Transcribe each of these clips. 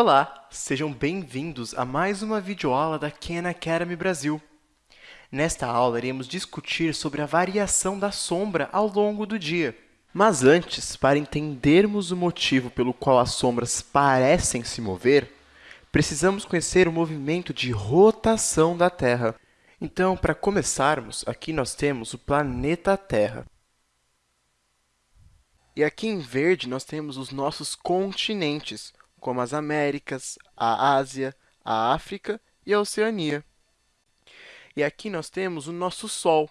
Olá, sejam bem-vindos a mais uma videoaula da Khan Academy Brasil. Nesta aula, iremos discutir sobre a variação da sombra ao longo do dia. Mas antes, para entendermos o motivo pelo qual as sombras parecem se mover, precisamos conhecer o movimento de rotação da Terra. Então, para começarmos, aqui nós temos o planeta Terra. E aqui em verde, nós temos os nossos continentes, como as Américas, a Ásia, a África e a Oceania. E aqui nós temos o nosso Sol.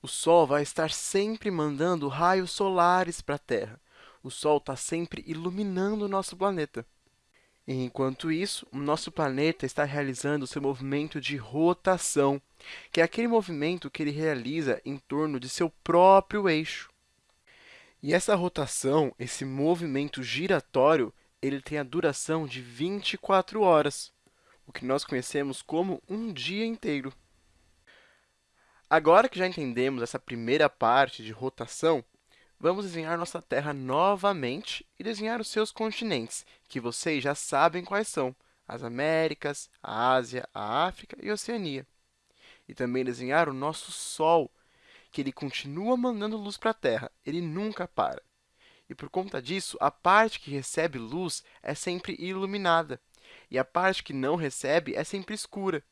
O Sol vai estar sempre mandando raios solares para a Terra. O Sol está sempre iluminando o nosso planeta. E, enquanto isso, o nosso planeta está realizando seu movimento de rotação, que é aquele movimento que ele realiza em torno de seu próprio eixo. E essa rotação, esse movimento giratório, ele tem a duração de 24 horas, o que nós conhecemos como um dia inteiro. Agora que já entendemos essa primeira parte de rotação, vamos desenhar nossa Terra novamente e desenhar os seus continentes, que vocês já sabem quais são, as Américas, a Ásia, a África e a Oceania. E também desenhar o nosso Sol, que ele continua mandando luz para a Terra, ele nunca para. E por conta disso, a parte que recebe luz é sempre iluminada, e a parte que não recebe é sempre escura.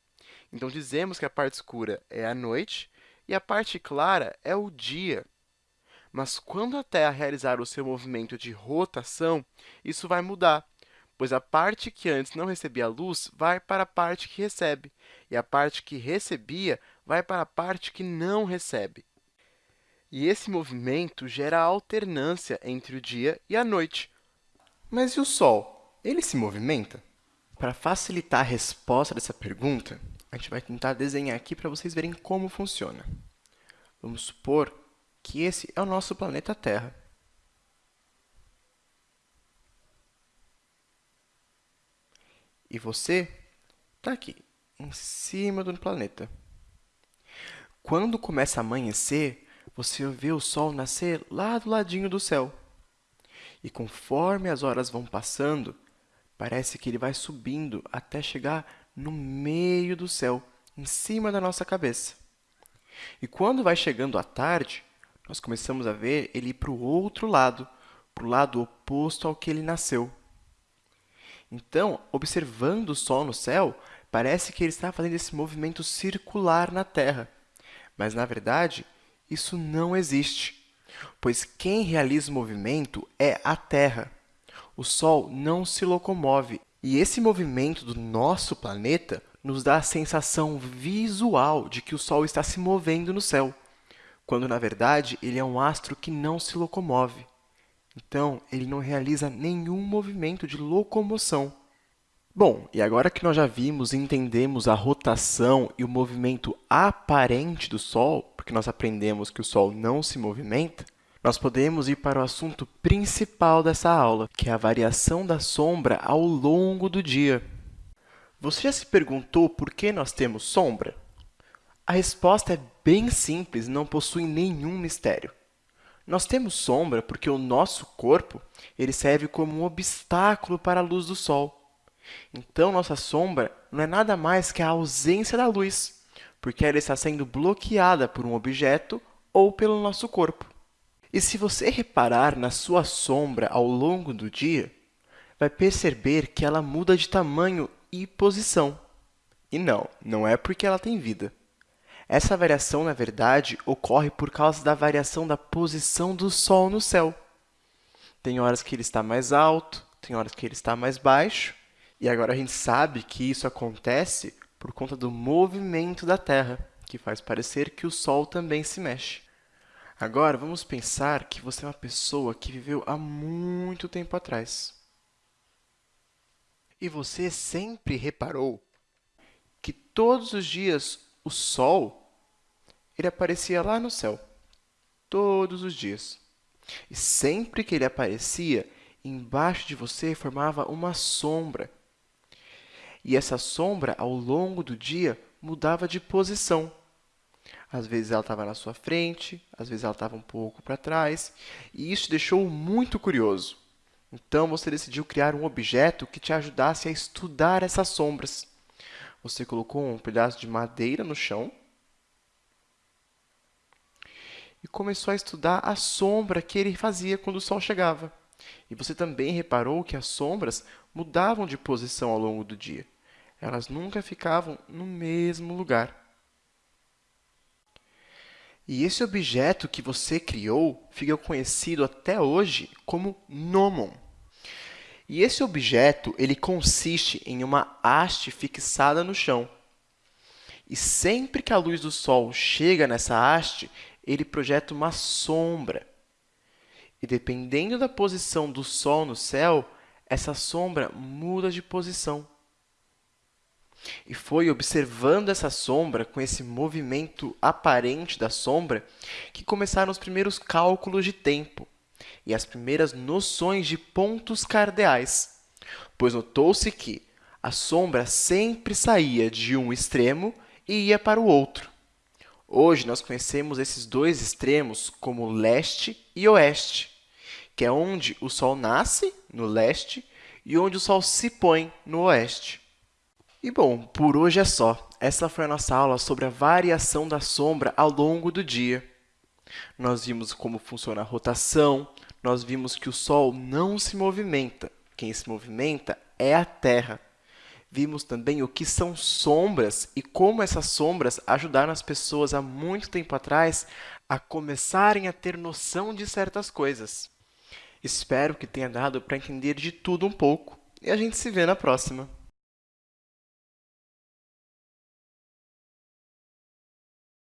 Então, dizemos que a parte escura é a noite e a parte clara é o dia. Mas quando a Terra realizar o seu movimento de rotação, isso vai mudar, pois a parte que antes não recebia luz vai para a parte que recebe, e a parte que recebia vai para a parte que não recebe. E esse movimento gera alternância entre o dia e a noite. Mas e o Sol? Ele se movimenta? Para facilitar a resposta dessa pergunta, a gente vai tentar desenhar aqui para vocês verem como funciona. Vamos supor que esse é o nosso planeta Terra. E você está aqui, em cima do planeta. Quando começa a amanhecer, você vê o Sol nascer lá do ladinho do céu. E conforme as horas vão passando, parece que ele vai subindo até chegar no meio do céu, em cima da nossa cabeça. E quando vai chegando a tarde, nós começamos a ver ele ir para o outro lado, para o lado oposto ao que ele nasceu. Então, observando o Sol no céu, parece que ele está fazendo esse movimento circular na Terra. Mas, na verdade, isso não existe, pois quem realiza o movimento é a Terra. O Sol não se locomove, e esse movimento do nosso planeta nos dá a sensação visual de que o Sol está se movendo no céu, quando, na verdade, ele é um astro que não se locomove. Então, ele não realiza nenhum movimento de locomoção. Bom, e agora que nós já vimos e entendemos a rotação e o movimento aparente do Sol, porque nós aprendemos que o Sol não se movimenta, nós podemos ir para o assunto principal dessa aula, que é a variação da sombra ao longo do dia. Você já se perguntou por que nós temos sombra? A resposta é bem simples e não possui nenhum mistério. Nós temos sombra porque o nosso corpo ele serve como um obstáculo para a luz do Sol. Então, nossa sombra não é nada mais que a ausência da luz porque ela está sendo bloqueada por um objeto ou pelo nosso corpo. E se você reparar na sua sombra ao longo do dia, vai perceber que ela muda de tamanho e posição. E não, não é porque ela tem vida. Essa variação, na verdade, ocorre por causa da variação da posição do Sol no céu. Tem horas que ele está mais alto, tem horas que ele está mais baixo, e agora a gente sabe que isso acontece por conta do movimento da Terra, que faz parecer que o Sol também se mexe. Agora, vamos pensar que você é uma pessoa que viveu há muito tempo atrás. E você sempre reparou que todos os dias o Sol ele aparecia lá no céu. Todos os dias. E sempre que ele aparecia, embaixo de você formava uma sombra e essa sombra, ao longo do dia, mudava de posição. Às vezes ela estava na sua frente, às vezes ela estava um pouco para trás, e isso deixou muito curioso. Então, você decidiu criar um objeto que te ajudasse a estudar essas sombras. Você colocou um pedaço de madeira no chão e começou a estudar a sombra que ele fazia quando o sol chegava. E você também reparou que as sombras mudavam de posição ao longo do dia. Elas nunca ficavam no mesmo lugar. E esse objeto que você criou fica conhecido até hoje como gnomon. E esse objeto ele consiste em uma haste fixada no chão. E sempre que a luz do sol chega nessa haste, ele projeta uma sombra. E dependendo da posição do sol no céu, essa sombra muda de posição. E foi observando essa sombra, com esse movimento aparente da sombra, que começaram os primeiros cálculos de tempo e as primeiras noções de pontos cardeais, pois notou-se que a sombra sempre saía de um extremo e ia para o outro. Hoje, nós conhecemos esses dois extremos como leste e oeste, que é onde o Sol nasce, no leste, e onde o Sol se põe, no oeste. E bom, por hoje é só. Essa foi a nossa aula sobre a variação da sombra ao longo do dia. Nós vimos como funciona a rotação, nós vimos que o Sol não se movimenta. Quem se movimenta é a Terra. Vimos também o que são sombras e como essas sombras ajudaram as pessoas há muito tempo atrás a começarem a ter noção de certas coisas. Espero que tenha dado para entender de tudo um pouco e a gente se vê na próxima.